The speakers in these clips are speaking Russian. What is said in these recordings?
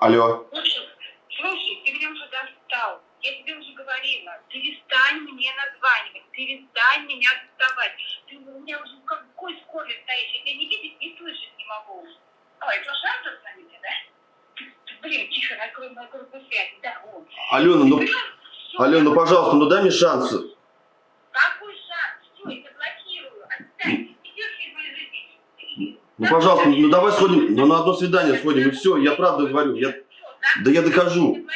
Алло. Слушай, слушай, ты меня уже достал. Я тебе уже говорила, перестань мне названивать, перестань меня доставать. Ты у меня уже в какой школе стоишь? Я тебя не видеть, не слышать не могу. Ой, это шанс звоните, да? Блин, тихо, накрой мою группу связи. Да, вот. Алена, ну, Алена, ну пожалуйста, ну дай мне шанс. Какой шанс? Все, я блокирую. Отстань. Идешь из моей жизни. Ну, пожалуйста, ну давай сходим, ну на одно свидание сходим, и все, я правда говорю, я, да я докажу.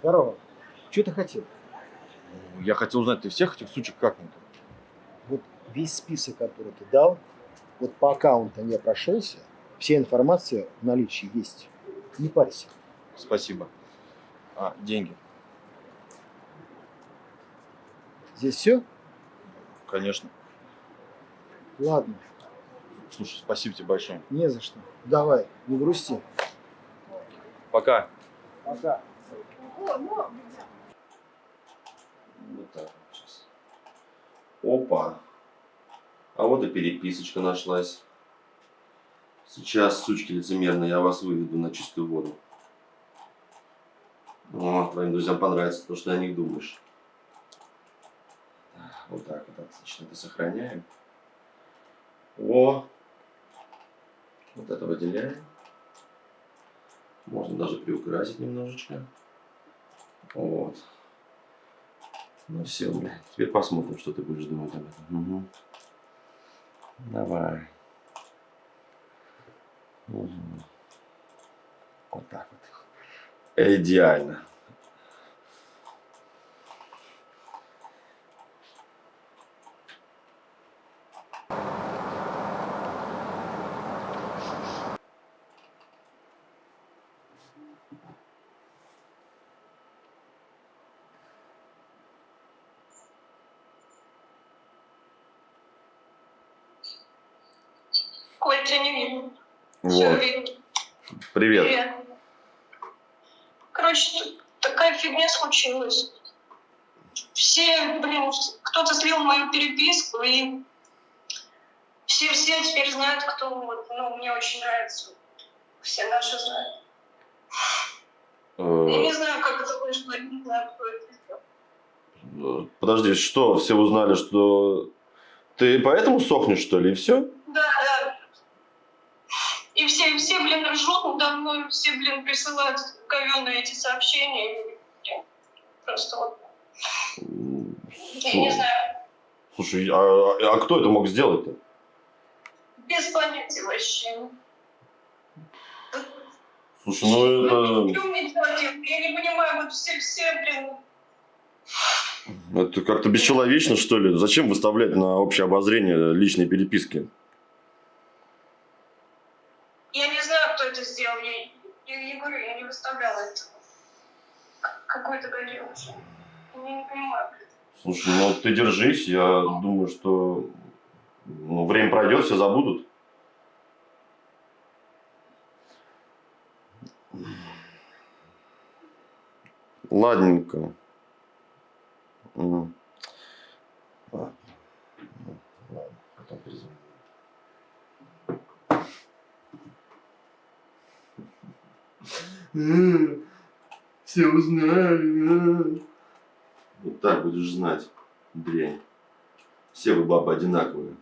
Здорово. Что ты хотел? Я хотел узнать, ты всех этих сучек как-нибудь? Вот весь список, который ты дал, вот по аккаунтам я прошелся, вся информация в наличии есть. Не парься. Спасибо. А, деньги? Здесь все? Конечно. Ладно, Слушай, спасибо тебе большое. не за что. Давай, не грусти. Пока. Пока. Вот так. Опа. А вот и переписочка нашлась. Сейчас, сучки лицемерные, я вас выведу на чистую воду. О, твоим друзьям понравится то, что ты о них думаешь. Вот так вот, отлично. Это сохраняем. О! Вот это выделяем. Можно даже приукрасить немножечко. Вот. Ну все, бля. Теперь посмотрим, что ты будешь думать об этом. Угу. Давай. Мгм. Вот так вот. Идеально. Коль, тебя не видно. Всё Вот. видно. Привет. Привет. Короче, такая фигня случилась. Все, блин, кто-то слил мою переписку, и все-все теперь знают, кто вот, ну, мне очень нравится. Все наши знают. Я Э, не знаю, как это вышло, я не знаю, кто это сделал. э, Подожди, что, все узнали, что ты поэтому сохнешь, что ли, и все? И все, все, блин, ржут надо мной, все, блин, присылают говёные эти сообщения. Блин, Просто вот, я не знаю, Слушай, а, а кто это мог сделать-то? без понятия вообще. Слушай, ну Ну, это... что делать? Я не понимаю, вот все, все, блин, Это как-то бесчеловечно, что ли? Зачем выставлять на общее обозрение личные переписки? я не знаю, кто это сделал. Я, я не говорю, я не выставляла это. Какой-то гаденыш. Я не понимаю. Слушай, ну ты держись, я думаю, что ну, время пройдет, все забудут. Ладненько. М. Ладно. Ну, Ладно, потом перезвоню. Все узнали. Вот так будешь знать, дрянь. Все вы бабы одинаковые.